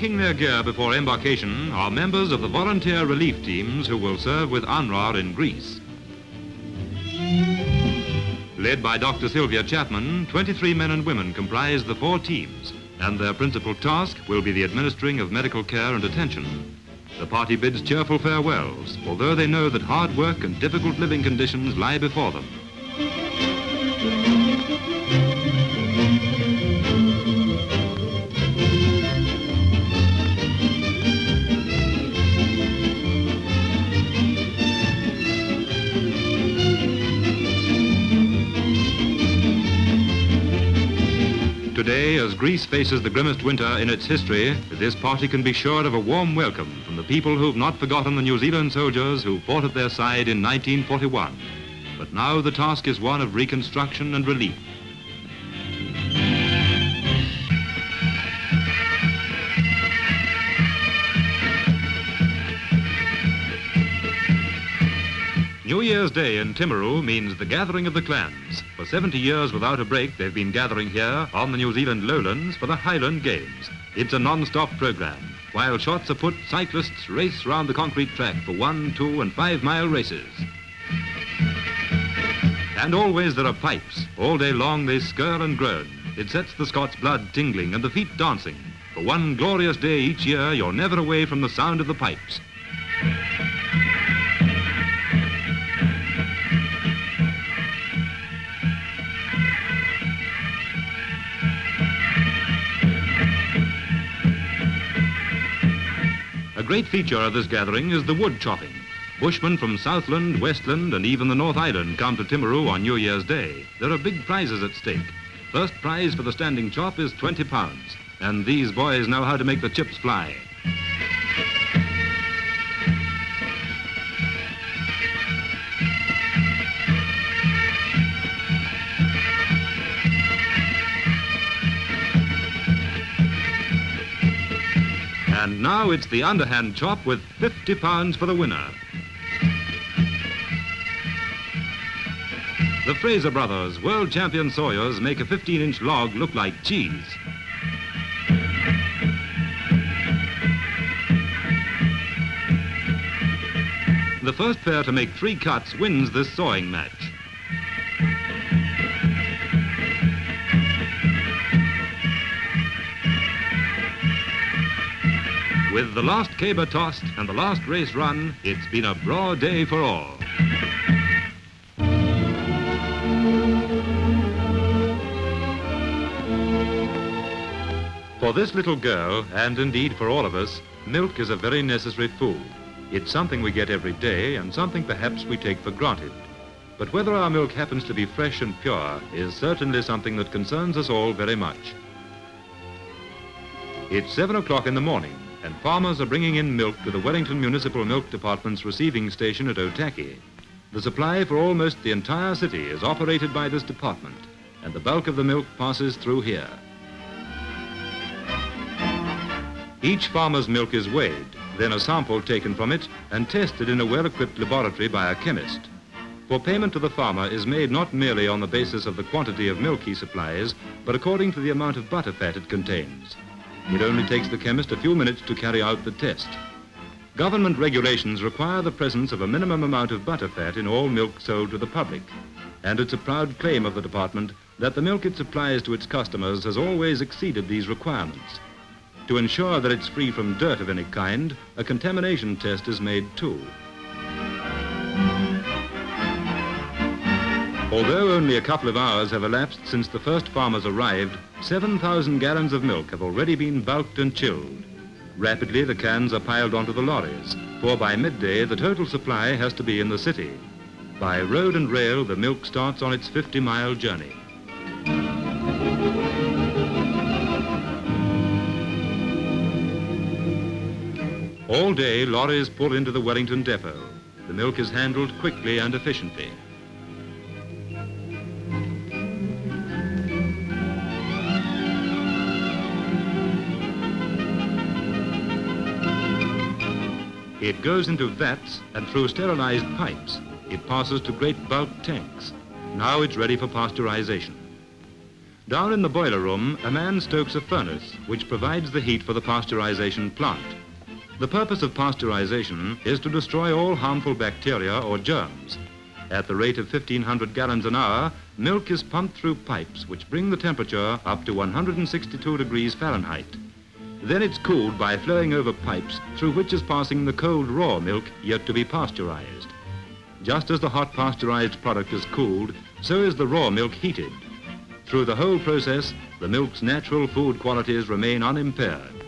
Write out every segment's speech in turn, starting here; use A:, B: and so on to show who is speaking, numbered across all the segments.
A: Marking their gear before embarkation are members of the volunteer relief teams who will serve with UNRRA in Greece. Led by Dr. Sylvia Chapman, 23 men and women comprise the four teams, and their principal task will be the administering of medical care and attention. The party bids cheerful farewells, although they know that hard work and difficult living conditions lie before them. As Greece faces the grimmest winter in its history, this party can be sure of a warm welcome from the people who've not forgotten the New Zealand soldiers who fought at their side in 1941. But now the task is one of reconstruction and relief. Year's Day in Timaru means the gathering of the clans. For 70 years without a break, they've been gathering here on the New Zealand lowlands for the Highland Games. It's a non-stop program. While shots are put, cyclists race round the concrete track for one, two, and five-mile races. And always there are pipes. All day long they skirl and groan. It sets the Scots blood tingling and the feet dancing. For one glorious day each year, you're never away from the sound of the pipes. Great feature of this gathering is the wood chopping. Bushmen from Southland, Westland, and even the North Island come to Timaru on New Year's Day. There are big prizes at stake. First prize for the standing chop is 20 pounds, and these boys know how to make the chips fly. And now it's the underhand chop with 50 pounds for the winner. The Fraser brothers, world champion sawyers, make a 15-inch log look like cheese. The first pair to make three cuts wins this sawing match. With the last caber tossed and the last race run, it's been a broad day for all. For this little girl, and indeed for all of us, milk is a very necessary food. It's something we get every day and something perhaps we take for granted. But whether our milk happens to be fresh and pure is certainly something that concerns us all very much. It's 7 o'clock in the morning, and farmers are bringing in milk to the Wellington Municipal Milk Department's receiving station at Otaki. The supply for almost the entire city is operated by this department, and the bulk of the milk passes through here. Each farmer's milk is weighed, then a sample taken from it and tested in a well-equipped laboratory by a chemist. For payment to the farmer is made not merely on the basis of the quantity of milk he supplies, but according to the amount of butterfat it contains. It only takes the chemist a few minutes to carry out the test. Government regulations require the presence of a minimum amount of butterfat in all milk sold to the public. And it's a proud claim of the department that the milk it supplies to its customers has always exceeded these requirements. To ensure that it's free from dirt of any kind, a contamination test is made too. Although only a couple of hours have elapsed since the first farmers arrived, 7,000 gallons of milk have already been bulked and chilled. Rapidly, the cans are piled onto the lorries, for by midday, the total supply has to be in the city. By road and rail, the milk starts on its 50-mile journey. All day, lorries pull into the Wellington depot. The milk is handled quickly and efficiently. It goes into vats and through sterilized pipes, it passes to great bulk tanks. Now it's ready for pasteurization. Down in the boiler room, a man stokes a furnace which provides the heat for the pasteurization plant. The purpose of pasteurization is to destroy all harmful bacteria or germs. At the rate of 1,500 gallons an hour, milk is pumped through pipes which bring the temperature up to 162 degrees Fahrenheit. Then it's cooled by flowing over pipes through which is passing the cold raw milk yet to be pasteurized. Just as the hot pasteurized product is cooled, so is the raw milk heated. Through the whole process, the milk's natural food qualities remain unimpaired.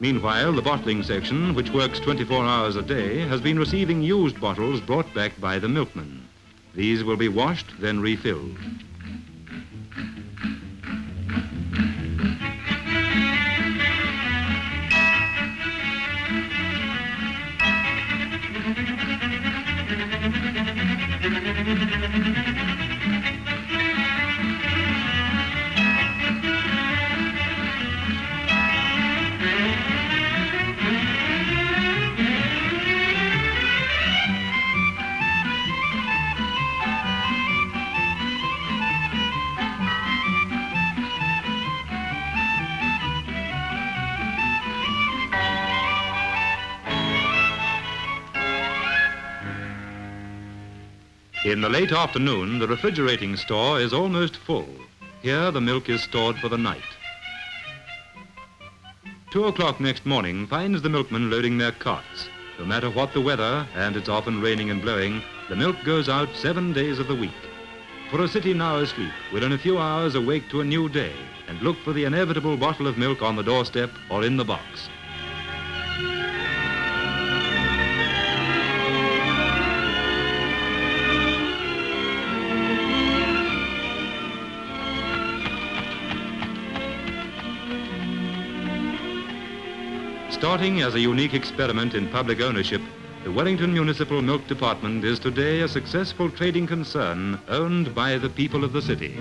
A: Meanwhile, the bottling section, which works 24 hours a day, has been receiving used bottles brought back by the milkmen. These will be washed, then refilled. In the late afternoon, the refrigerating store is almost full. Here, the milk is stored for the night. Two o'clock next morning finds the milkmen loading their carts. No matter what the weather, and it's often raining and blowing, the milk goes out seven days of the week. For a city now asleep will in a few hours awake to a new day and look for the inevitable bottle of milk on the doorstep or in the box. Starting as a unique experiment in public ownership, the Wellington Municipal Milk Department is today a successful trading concern owned by the people of the city.